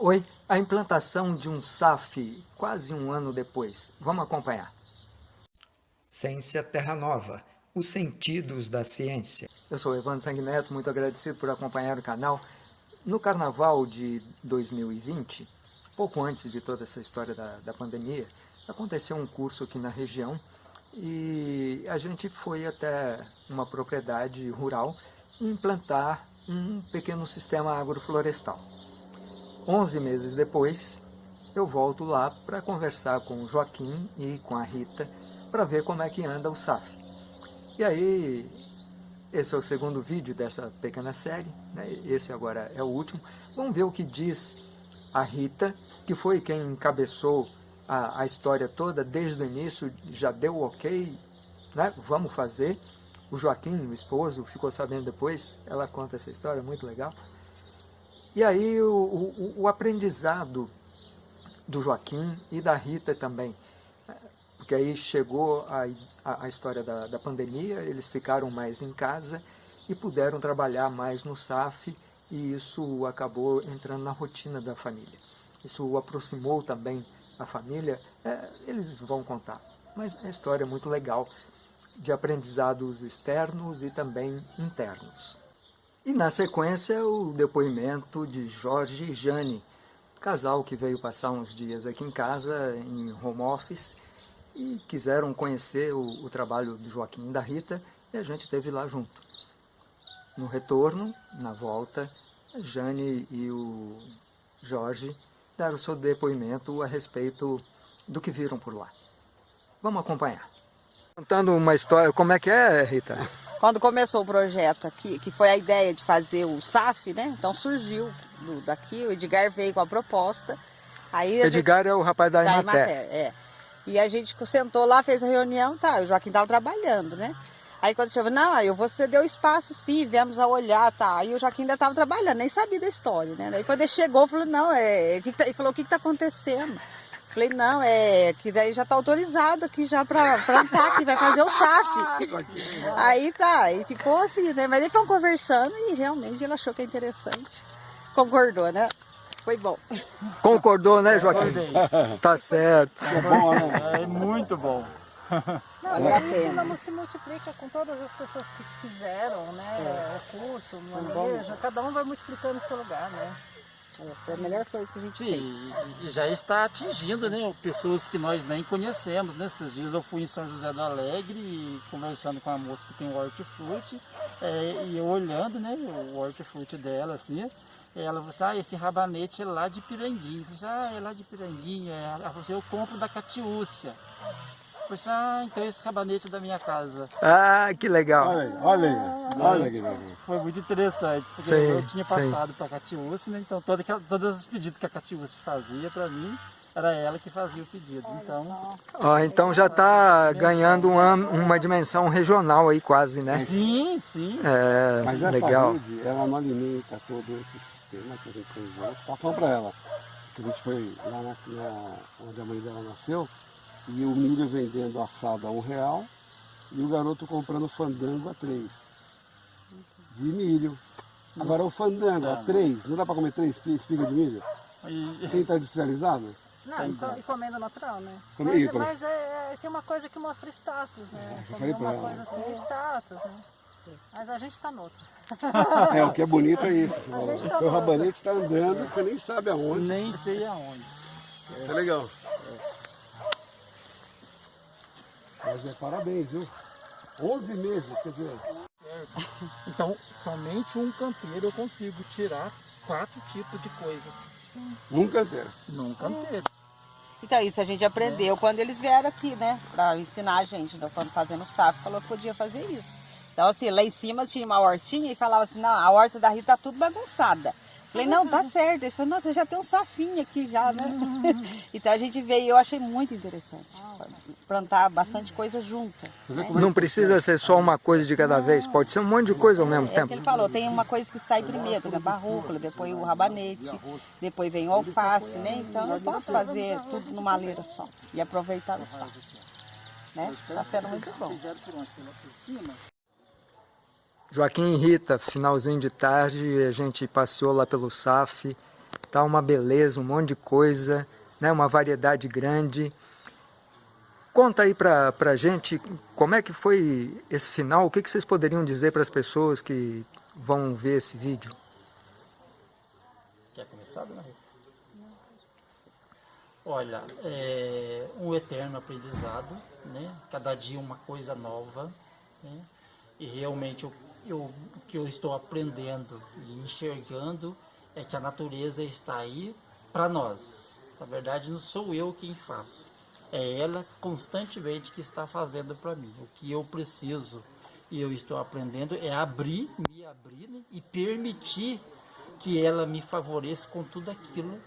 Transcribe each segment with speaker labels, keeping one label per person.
Speaker 1: Oi, a implantação de um SAF quase um ano depois. Vamos acompanhar. Ciência Terra Nova, os sentidos da ciência. Eu sou Evandro Sanguineto, muito agradecido por acompanhar o canal. No Carnaval de 2020, pouco antes de toda essa história da, da pandemia, aconteceu um curso aqui na região e a gente foi até uma propriedade rural implantar um pequeno sistema agroflorestal. 11 meses depois, eu volto lá para conversar com o Joaquim e com a Rita para ver como é que anda o SAF. E aí, esse é o segundo vídeo dessa pequena série, né? esse agora é o último. Vamos ver o que diz a Rita, que foi quem encabeçou a, a história toda desde o início, já deu ok, né? vamos fazer. O Joaquim, o esposo, ficou sabendo depois, ela conta essa história, muito legal. E aí o, o, o aprendizado do Joaquim e da Rita também, porque aí chegou a, a, a história da, da, pandemia, eles ficaram mais em casa e puderam trabalhar mais no SAF e isso acabou entrando na rotina da família. Isso aproximou também a família, é, eles vão contar, mas é uma história muito legal de aprendizados externos e também internos. E na sequência o depoimento de Jorge e Jane, casal que veio passar uns dias aqui em casa, em home office, e quiseram conhecer o, o trabalho do Joaquim e da Rita, e a gente esteve lá junto. No retorno, na volta, Jane e o Jorge deram seu depoimento a respeito do que viram por lá. Vamos acompanhar. Contando uma história, como é que é, Rita?
Speaker 2: Quando começou o projeto aqui, que foi a ideia de fazer o SAF, né? Então surgiu do, daqui, o Edgar veio com a proposta. Aí
Speaker 1: Edgar gente, é o rapaz da, da Imater.
Speaker 2: É. E a gente sentou lá, fez a reunião, tá, o Joaquim estava trabalhando, né? Aí quando chegou, não, eu vou ceder o espaço sim, viemos a olhar, tá. Aí o Joaquim ainda estava trabalhando, nem sabia da história, né? Aí quando ele chegou, falou, não, é. Que tá... Ele falou, o que está acontecendo? Falei, não, é que daí já está autorizado aqui já para plantar, que vai fazer o SAF. aí tá, e ficou assim, né? Mas ele foi conversando e realmente ele achou que é interessante. Concordou, né? Foi bom.
Speaker 1: Concordou, né, Joaquim? tá certo.
Speaker 3: É bom, né? É muito bom.
Speaker 4: Não, vale a pena. não se multiplica com todas as pessoas que fizeram, né? É. O curso, o manejo, cada um vai multiplicando o seu lugar, né?
Speaker 2: É a melhor coisa que a gente Sim,
Speaker 3: fez. E já está atingindo né, pessoas que nós nem conhecemos. Né? Esses dias eu fui em São José do Alegre conversando com a moça que tem o hortifruti é, e eu olhando né, o hortifruti dela assim, ela falou assim, ah, esse rabanete é lá de Piranguinho. Eu falei assim, ah, é lá de Piranguinho. Ela falou assim, eu compro da Catiúcia. Assim, ah, então esse rabanete é da minha casa.
Speaker 1: Ah, que legal.
Speaker 5: Olha aí, olha aí, olha que legal.
Speaker 3: Foi muito interessante, porque sim, eu tinha passado para a Catiúcia, né? Então todo, todos os pedidos que a Catiúcia fazia para mim, era ela que fazia o pedido. Então,
Speaker 1: ó, então já está ganhando uma, uma dimensão regional aí quase, né?
Speaker 3: Sim, sim.
Speaker 1: É,
Speaker 5: Mas essa
Speaker 1: legal.
Speaker 5: rede, ela não alimenta todo esse sistema que a gente fez. Só falando para ela, que a gente foi lá na, na, onde a mãe dela nasceu, e o milho vendendo assado a um real e o garoto comprando fandango a três. De milho. Agora o fandango a três, não dá para comer três espigas de milho? Sem estar industrializado?
Speaker 4: Não, e comendo natural, né?
Speaker 5: Mas,
Speaker 4: mas é, é, tem uma coisa que mostra status, né?
Speaker 5: Já falei pra
Speaker 4: uma coisa assim, status, né? Mas a gente está noutra.
Speaker 5: É, o que é bonito é isso. Tá o rabanete está andando, você nem sabe aonde.
Speaker 3: Nem sei aonde.
Speaker 5: Isso é legal. Mas é parabéns, viu? 11 meses, quer dizer.
Speaker 3: Então, somente um canteiro eu consigo tirar quatro tipos de coisas.
Speaker 5: Num canteiro?
Speaker 3: Num canteiro.
Speaker 2: Então isso a gente aprendeu é. quando eles vieram aqui, né? Pra ensinar a gente, né? quando fazendo SAF, falou que podia fazer isso. Então assim, lá em cima tinha uma hortinha e falava assim, não, a horta da Rita tá tudo bagunçada. Falei, não, tá certo. Ele falou, nossa, já tem um safinho aqui já, né? então a gente veio, eu achei muito interessante. Plantar bastante coisa junta. Né?
Speaker 1: Não precisa ser só uma coisa de cada vez, pode ser um monte de coisa ao mesmo
Speaker 2: é
Speaker 1: tempo.
Speaker 2: ele falou, tem uma coisa que sai primeiro, por exemplo, a rúcula, depois o rabanete, depois vem o alface, né? Então eu posso fazer tudo numa leira só e aproveitar o espaço. Né? Tá sendo muito bom.
Speaker 1: Joaquim e Rita, finalzinho de tarde, a gente passeou lá pelo SAF, Tá uma beleza, um monte de coisa, né? uma variedade grande. Conta aí pra, pra gente como é que foi esse final, o que, que vocês poderiam dizer para as pessoas que vão ver esse vídeo?
Speaker 3: Quer começar, dona Rita? Olha, é um eterno aprendizado, né? Cada dia uma coisa nova, né? E realmente eu, eu, o que eu estou aprendendo e enxergando é que a natureza está aí para nós. Na verdade, não sou eu quem faço. É ela constantemente que está fazendo para mim. O que eu preciso e eu estou aprendendo é abrir, me abrir né? e permitir que ela me favoreça com tudo aquilo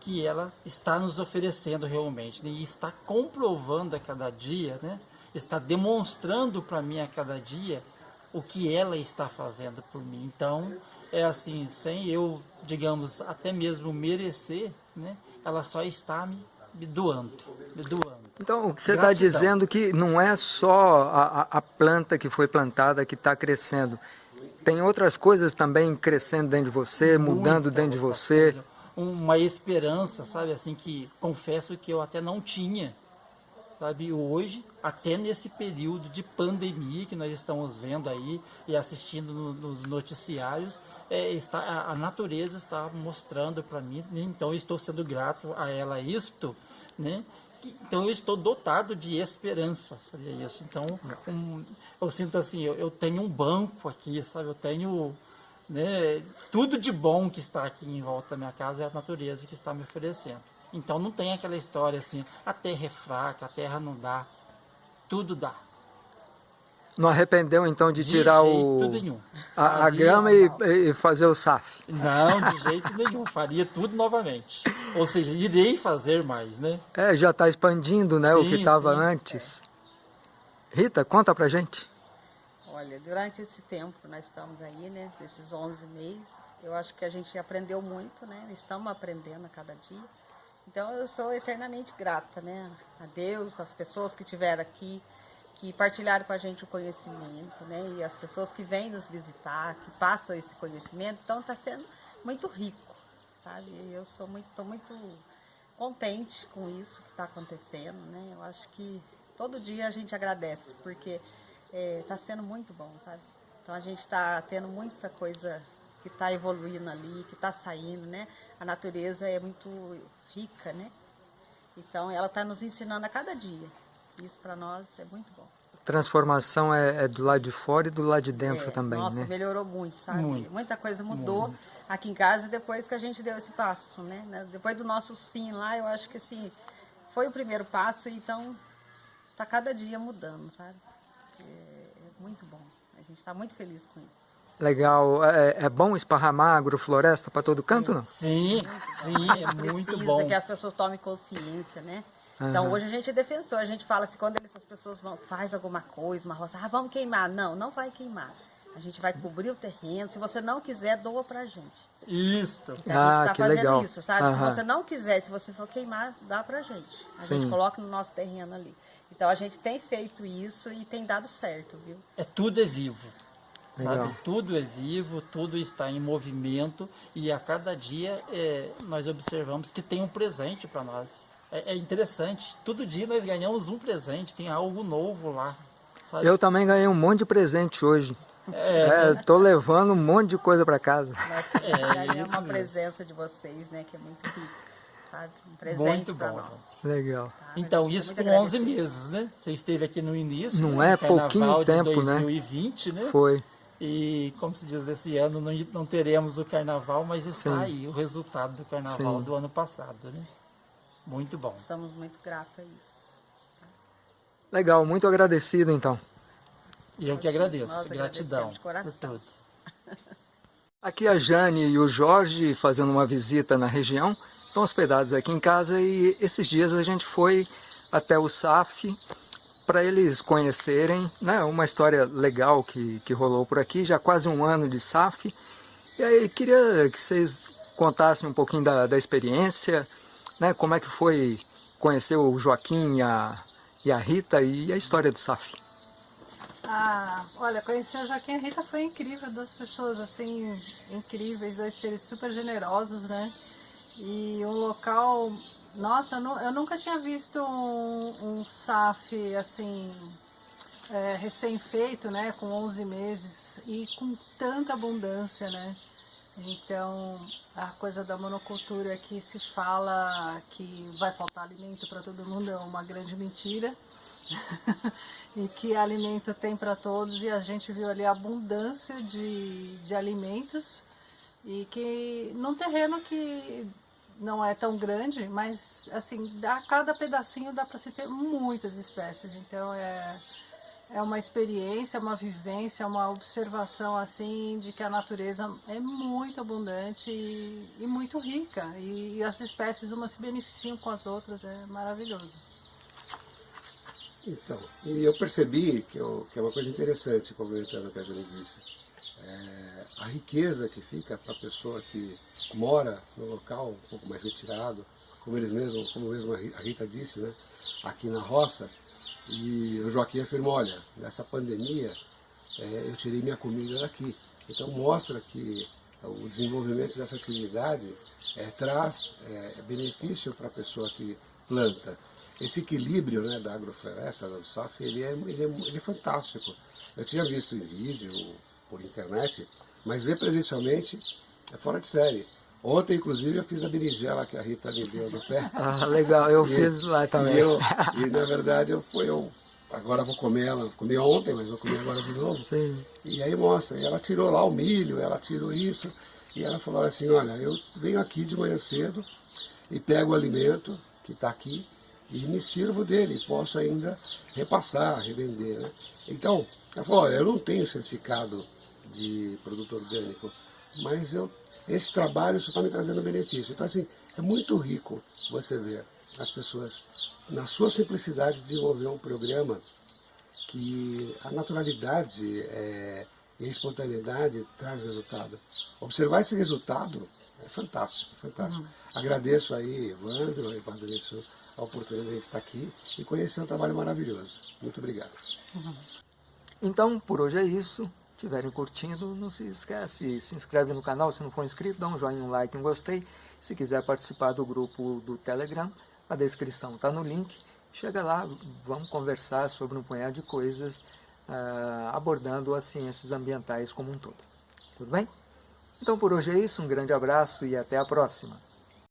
Speaker 3: que ela está nos oferecendo realmente né? e está comprovando a cada dia, né? está demonstrando para mim a cada dia o que ela está fazendo por mim. Então, é assim, sem eu, digamos, até mesmo merecer, né? ela só está me, me doando, me doando.
Speaker 1: Então, o que você está dizendo que não é só a, a planta que foi plantada que está crescendo, tem outras coisas também crescendo dentro de você, Muita mudando dentro de você.
Speaker 3: Coisa. Uma esperança, sabe, assim, que confesso que eu até não tinha, sabe, hoje, até nesse período de pandemia que nós estamos vendo aí e assistindo no, nos noticiários, é, está, a, a, natureza está mostrando para mim, então eu estou sendo grato a ela isto, né? Então eu estou dotado de esperança, sabe isso? Então um, eu sinto assim, eu, eu, tenho um banco aqui, sabe? Eu tenho né, tudo de bom que está aqui em volta da minha casa é a natureza que está me oferecendo. Então não tem aquela história assim, a terra é fraca, a terra não dá, tudo dá.
Speaker 1: Não arrependeu então de, de tirar o, a, a, grama e, e, fazer o SAF?
Speaker 3: Não, de jeito nenhum. Faria tudo novamente. Ou seja, irei fazer mais, né?
Speaker 1: É, já está expandindo né, sim, o que estava antes. É. Rita, conta pra gente.
Speaker 2: Olha, durante esse tempo nós estamos aí, né, desses 11 meses, eu acho que a gente aprendeu muito, né? Estamos aprendendo a cada dia. Então eu sou eternamente grata, né? A Deus, as pessoas que estiveram aqui, que partilharam com a gente o conhecimento, né? E as pessoas que vêm nos visitar, que passam esse conhecimento, então está sendo muito rico, sabe? Eu sou muito, tô muito contente com isso que está acontecendo, né? Eu acho que todo dia a gente agradece, porque está é, sendo muito bom, sabe? Então a gente está tendo muita coisa que está evoluindo ali, que está saindo, né? A natureza é muito rica, né? Então ela está nos ensinando a cada dia. Isso para nós é muito bom.
Speaker 1: Transformação é, é, do lado de fora e do lado de dentro
Speaker 2: é,
Speaker 1: também,
Speaker 2: nossa,
Speaker 1: né?
Speaker 2: melhorou muito, sabe? Muito. Muita coisa mudou muito. aqui em casa depois que a gente deu esse passo, né? Depois do nosso sim lá, eu acho que assim, foi o primeiro passo, então tá cada dia mudando, sabe? É, é muito bom. A gente está muito feliz com isso.
Speaker 1: Legal. É, é bom esparramar agrofloresta para todo canto, não?
Speaker 3: Sim, sim, é muito
Speaker 2: Precisa
Speaker 3: bom.
Speaker 2: que as pessoas tomem consciência, né? Então hoje a gente é defensor, a gente fala assim, quando essas pessoas vão, faz alguma coisa, uma roça, ah, vamos queimar. Não, não vai queimar. A gente vai cobrir o terreno, se você não quiser, doa pra gente.
Speaker 3: Isso.
Speaker 2: Então, a gente está fazendo legal. isso, sabe? Uhum. Se você não quiser, se você for queimar, dá pra gente. A Sim. gente coloca no nosso terreno ali. Então a gente tem feito isso e tem dado certo, viu?
Speaker 3: É tudo é vivo. Legal. Sabe, tudo é vivo, tudo está em movimento e a cada dia é, nós observamos que tem um presente para nós é, é, interessante. Todo dia nós ganhamos um presente, tem algo novo lá.
Speaker 1: Sabe? Eu também ganhei um monte de presente hoje. É, é tô levando um monte de coisa para casa.
Speaker 2: Nós é, uma presença de vocês, né, que é muito rica. Um presente para nós.
Speaker 1: Legal.
Speaker 3: Tá, então, isso com 11 meses, né? Você esteve aqui no início.
Speaker 1: Não né? é pouquinho tempo,
Speaker 3: de 2020, né?
Speaker 1: né? Foi.
Speaker 3: E, como se diz, esse ano não, não teremos o carnaval, mas está Sim. aí o resultado do carnaval Sim. do ano passado, né? Muito bom.
Speaker 2: Somos muito gratos a isso.
Speaker 1: Legal, muito agradecido então.
Speaker 3: E eu que agradeço, Nós gratidão por tudo.
Speaker 1: Aqui a Jane e o Jorge fazendo uma visita na região, estão hospedados aqui em casa e esses dias a gente foi até o SAF para eles conhecerem né, uma história legal que, que rolou por aqui, já quase um ano de SAF. E aí queria que vocês contassem um pouquinho da, da experiência, né? Como é que foi conhecer o Joaquim e a, e a Rita e a história do SAF?
Speaker 4: Ah, olha, conhecer o Joaquim e a Rita foi incrível, duas pessoas assim, incríveis, dois seres super generosos, né? E um local, nossa, eu, eu nunca tinha visto um, um SAF assim, é, recém-feito, né, com 11 meses e com tanta abundância, né. Então, a coisa da monocultura que se fala que vai faltar alimento para todo mundo é uma grande mentira. e que alimento tem para todos e a gente viu ali a abundância de, de alimentos e que num terreno que não é tão grande, mas assim, a cada pedacinho dá para se ter muitas espécies, então é, é uma experiência, uma vivência, uma observação assim de que a natureza é muito abundante e, e muito rica e, e as espécies umas se beneficiam com as outras, é maravilhoso.
Speaker 5: Então, e eu percebi que, eu, que é uma coisa interessante, complementando o que a Jane disse. É, a riqueza que fica para a pessoa que mora no local um pouco mais retirado, como eles mesmos, como mesmo a Rita disse, né, aqui na roça, e o Joaquim afirmou, olha, nessa pandemia é, eu tirei minha comida daqui. Então mostra que o desenvolvimento dessa atividade é, traz é, benefício para a pessoa que planta esse equilíbrio né, da agrofloresta, do SAF, ele é, ele, é, ele é fantástico. Eu tinha visto em vídeo, por internet, mas ver presencialmente é fora de série. Ontem, inclusive, eu fiz a berinjela que a Rita me deu no pé.
Speaker 1: Ah, legal, eu e, fiz lá também.
Speaker 5: E, eu, e, na verdade, eu, eu agora vou comer ela, comi ontem, mas vou comer agora de novo.
Speaker 1: Sim.
Speaker 5: E aí mostra, e ela tirou lá o milho, ela tirou isso, e ela falou assim, olha, eu venho aqui de manhã cedo e pego o alimento que está aqui e me sirvo dele, posso ainda repassar, revender. Né? Então, ela falou, olha, eu não tenho certificado de produto orgânico, mas eu, esse trabalho só está me trazendo benefício. Então, assim, é muito rico você ver as pessoas, na sua simplicidade, desenvolver um programa que a naturalidade é, e a espontaneidade traz resultado. Observar esse resultado é fantástico, fantástico. Uhum. Agradeço aí, Evandro, agradeço a oportunidade de estar aqui e conhecer um trabalho maravilhoso. Muito obrigado.
Speaker 1: Uhum. Então, por hoje é isso. Se estiverem curtindo, não se esquece, se inscreve no canal se não for inscrito, dá um joinha, um like, um gostei. Se quiser participar do grupo do Telegram, a descrição está no link. Chega lá, vamos conversar sobre um punhado de coisas, uh, abordando as ciências ambientais como um todo. Tudo bem? Então por hoje é isso, um grande abraço e até a próxima.